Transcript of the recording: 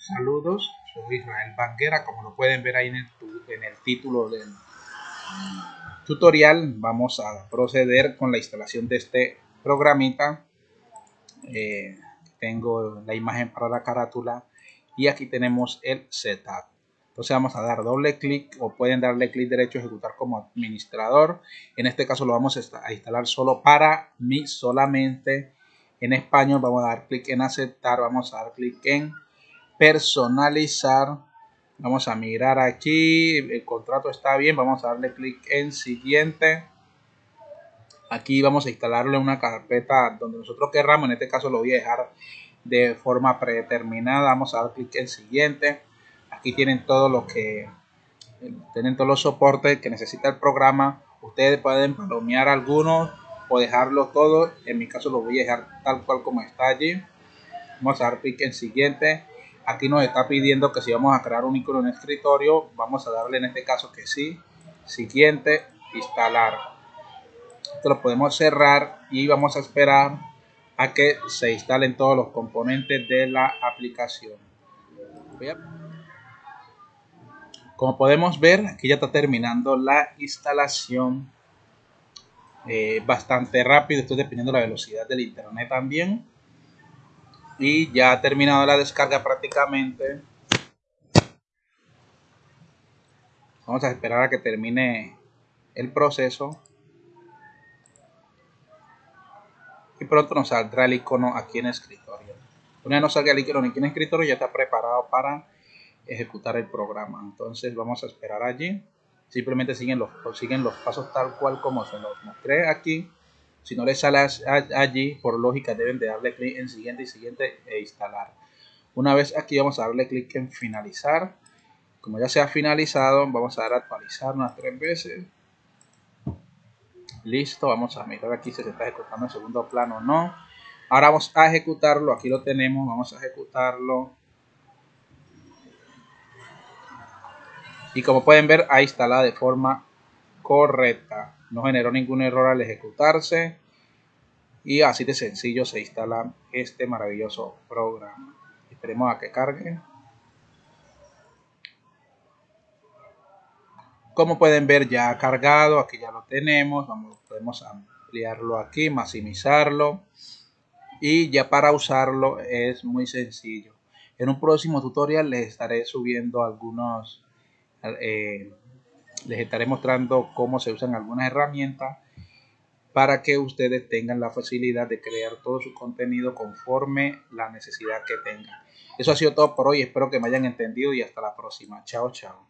Saludos, soy Israel Banguera, como lo pueden ver ahí en el, título del tutorial, vamos a proceder con la instalación de este programita. Eh, tengo la imagen para la carátula y aquí tenemos el setup. Entonces vamos a dar doble clic o pueden darle clic derecho a ejecutar como administrador. En este caso lo vamos a instalar solo para mí solamente en español. Vamos a dar clic en aceptar, vamos a dar clic en personalizar. Vamos a mirar aquí, el contrato está bien, vamos a darle clic en siguiente. Aquí vamos a instalarle una carpeta donde nosotros querramos, en este caso lo voy a dejar de forma predeterminada. Vamos a dar clic en siguiente. Aquí tienen todo lo que tienen todos los soportes que necesita el programa. Ustedes pueden palomear algunos o dejarlo todo. En mi caso lo voy a dejar tal cual como está allí. Vamos a dar clic en siguiente aquí nos está pidiendo que si vamos a crear un icono en el escritorio, vamos a darle en este caso que sí. Siguiente, instalar. Esto lo podemos cerrar y vamos a esperar a que se instalen todos los componentes de la aplicación. Como podemos ver, aquí ya está terminando la instalación. Eh, bastante rápido, esto dependiendo de la velocidad del internet también y ya ha terminado la descarga prácticamente. Vamos a esperar a que termine el proceso. Y pronto nos saldrá el icono aquí en escritorio. Una vez nos salga el icono aquí en escritorio ya está preparado para ejecutar el programa. Entonces vamos a esperar allí. Simplemente siguen los, siguen los pasos tal cual como se los mostré aquí si no les sale allí, por lógica deben de darle clic en siguiente y siguiente e instalar. Una vez aquí vamos a darle clic en finalizar. Como ya se ha finalizado, vamos a dar a actualizar unas tres veces. Listo, vamos a mirar aquí si se está ejecutando en segundo plano o no. Ahora vamos a ejecutarlo, aquí lo tenemos, vamos a ejecutarlo. Y como pueden ver, ahí instalada de forma correcta no generó ningún error al ejecutarse. Y así de sencillo se instala este maravilloso programa. Esperemos a que cargue. Como pueden ver ya ha cargado. Aquí ya lo tenemos. Vamos podemos ampliarlo aquí maximizarlo. Y ya para usarlo es muy sencillo. En un próximo tutorial les estaré subiendo algunos eh, les estaré mostrando cómo se usan algunas herramientas para que ustedes tengan la facilidad de crear todo su contenido conforme la necesidad que tengan. Eso ha sido todo por hoy, espero que me hayan entendido y hasta la próxima. Chao, chao.